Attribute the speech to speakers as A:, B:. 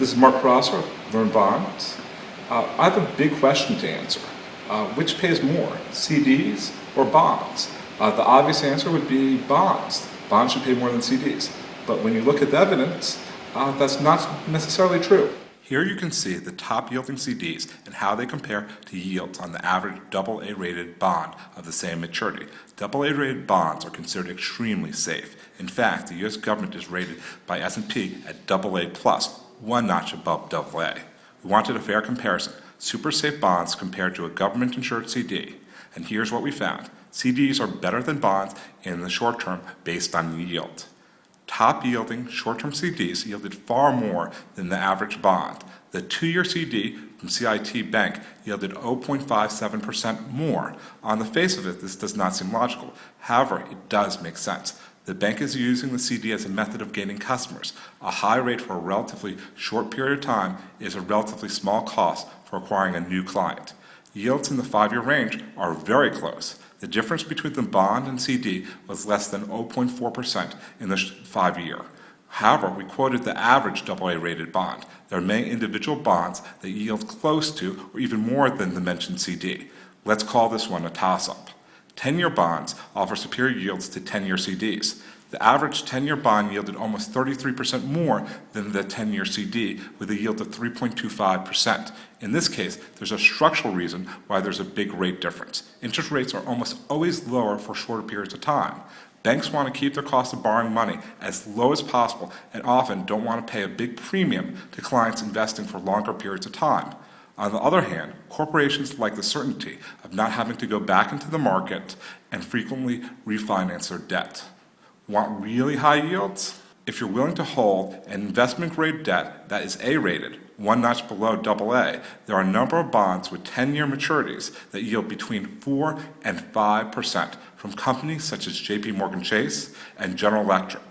A: This is Mark Prosser, Learn Bonds. Uh, I have a big question to answer. Uh, which pays more, CDs or bonds? Uh, the obvious answer would be bonds. Bonds should pay more than CDs. But when you look at the evidence, uh, that's not necessarily true. Here you can see the top yielding CDs and how they compare to yields on the average AA rated bond of the same maturity. AA rated bonds are considered extremely safe. In fact, the US government is rated by S&P at AA plus, one notch above AA. We wanted a fair comparison, super safe bonds compared to a government insured CD. And here's what we found. CDs are better than bonds in the short term based on yield top yielding short-term CDs yielded far more than the average bond. The two-year CD from CIT Bank yielded 0.57% more. On the face of it, this does not seem logical. However, it does make sense. The bank is using the CD as a method of gaining customers. A high rate for a relatively short period of time is a relatively small cost for acquiring a new client. Yields in the five-year range are very close. The difference between the bond and CD was less than 0.4% in the five-year. However, we quoted the average AA-rated bond. There are many individual bonds that yield close to or even more than the mentioned CD. Let's call this one a toss-up. 10-year bonds offer superior yields to 10-year CDs. The average 10-year bond yielded almost 33% more than the 10-year CD with a yield of 3.25%. In this case, there's a structural reason why there's a big rate difference. Interest rates are almost always lower for shorter periods of time. Banks want to keep their cost of borrowing money as low as possible and often don't want to pay a big premium to clients investing for longer periods of time. On the other hand, corporations like the certainty of not having to go back into the market and frequently refinance their debt. Want really high yields? If you're willing to hold an investment grade debt that is A rated, one notch below AA, there are a number of bonds with 10 year maturities that yield between 4 and 5% from companies such as JP Morgan Chase and General Electric.